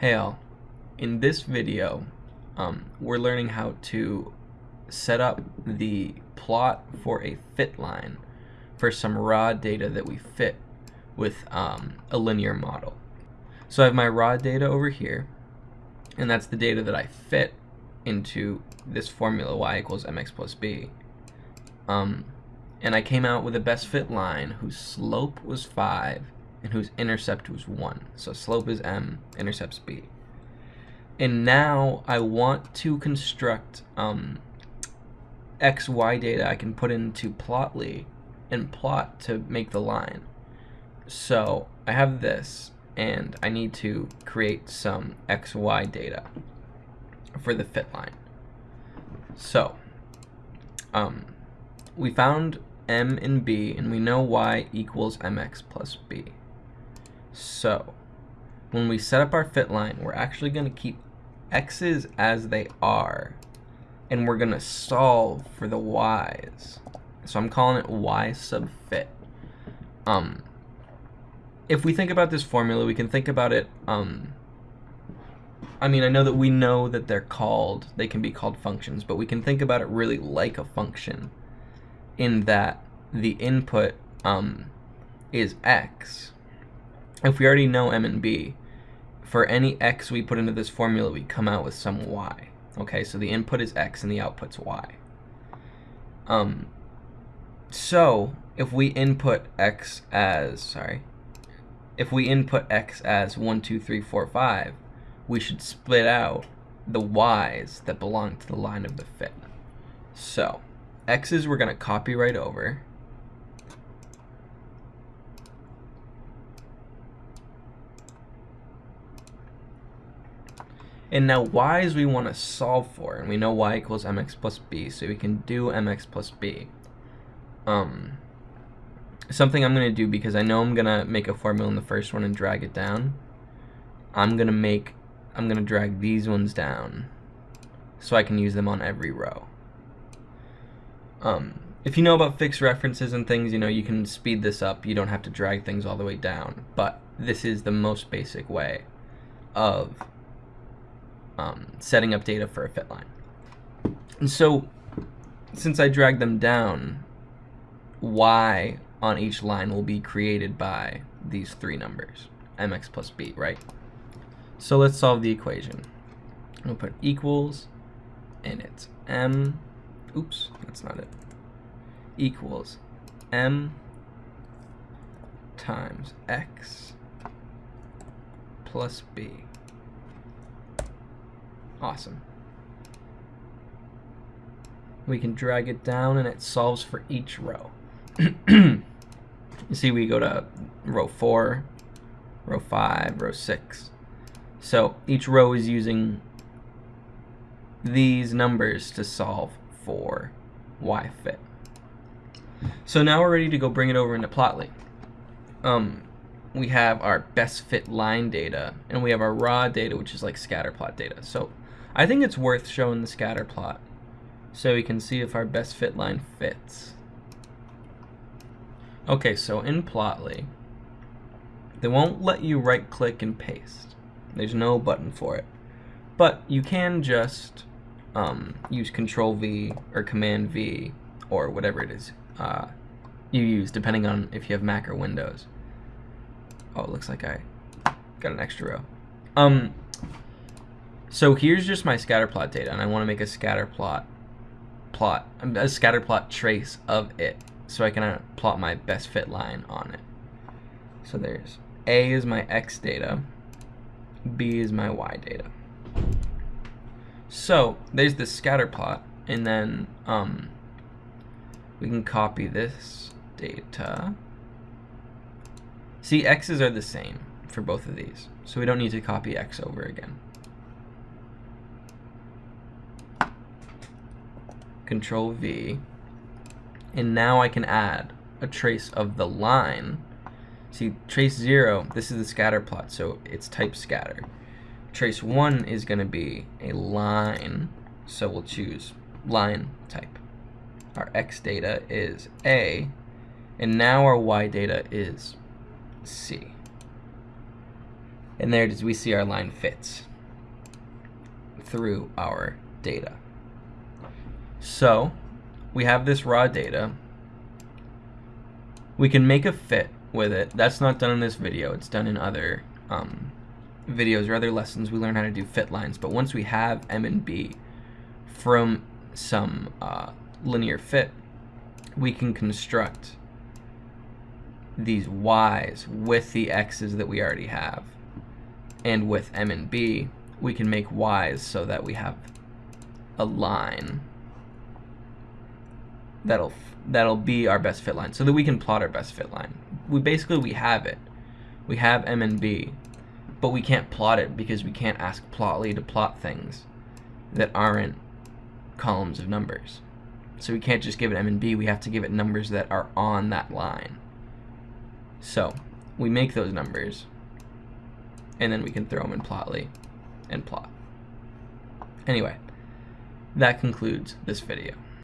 Hey all, in this video um, we're learning how to set up the plot for a fit line for some raw data that we fit with um, a linear model. So I have my raw data over here and that's the data that I fit into this formula y equals mx plus b. Um, and I came out with a best fit line whose slope was 5 and whose intercept was 1. So slope is m, intercept's b. And now I want to construct um, x, y data I can put into Plotly and plot to make the line. So I have this, and I need to create some x, y data for the fit line. So um, we found m and b, and we know y equals mx plus b. So when we set up our fit line, we're actually going to keep x's as they are, and we're going to solve for the y's. So I'm calling it y sub fit. Um, if we think about this formula, we can think about it, um, I mean, I know that we know that they're called, they can be called functions, but we can think about it really like a function in that the input um, is x, if we already know m and b, for any x we put into this formula, we come out with some y. Okay, so the input is x and the output's y. Um, so if we input x as, sorry, if we input x as 1, 2, 3, 4, 5, we should split out the y's that belong to the line of the fit. So x's we're going to copy right over. And now y's we want to solve for, and we know y equals mx plus b, so we can do mx plus b. Um, something I'm going to do, because I know I'm going to make a formula in the first one and drag it down, I'm going to make, I'm going to drag these ones down so I can use them on every row. Um, if you know about fixed references and things, you know, you can speed this up. You don't have to drag things all the way down, but this is the most basic way of um, setting up data for a fit line. And so since I drag them down, y on each line will be created by these three numbers, mx plus b, right? So let's solve the equation. We'll put equals, and it's m, oops, that's not it, equals m times x plus b. Awesome. We can drag it down and it solves for each row. you see we go to row 4, row 5, row 6. So each row is using these numbers to solve for y fit. So now we're ready to go bring it over into Plotly. Um, we have our best fit line data, and we have our raw data, which is like scatter plot data. So I think it's worth showing the scatter plot so we can see if our best fit line fits. Okay, so in Plotly, they won't let you right click and paste. There's no button for it. But you can just um, use Control V or Command V or whatever it is uh, you use, depending on if you have Mac or Windows. Oh, it looks like I got an extra row. Um, so here's just my scatter plot data, and I want to make a scatter plot plot, a scatter plot trace of it, so I can uh, plot my best fit line on it. So there's A is my X data, B is my Y data. So there's the scatter plot, and then um, we can copy this data. See, X's are the same for both of these, so we don't need to copy X over again. Control V, and now I can add a trace of the line. See, trace 0, this is the scatter plot, so it's type scatter. Trace 1 is going to be a line, so we'll choose line type. Our x data is A, and now our y data is C. And there it is, we see our line fits through our data. So we have this raw data. We can make a fit with it. That's not done in this video. It's done in other um, videos or other lessons. We learn how to do fit lines. But once we have M and B from some uh, linear fit, we can construct these y's with the x's that we already have. And with M and B, we can make y's so that we have a line that'll that'll be our best fit line so that we can plot our best fit line. We basically we have it. We have M and B, but we can't plot it because we can't ask Plotly to plot things that aren't columns of numbers. So we can't just give it M and B, we have to give it numbers that are on that line. So we make those numbers and then we can throw them in Plotly and plot. Anyway, that concludes this video.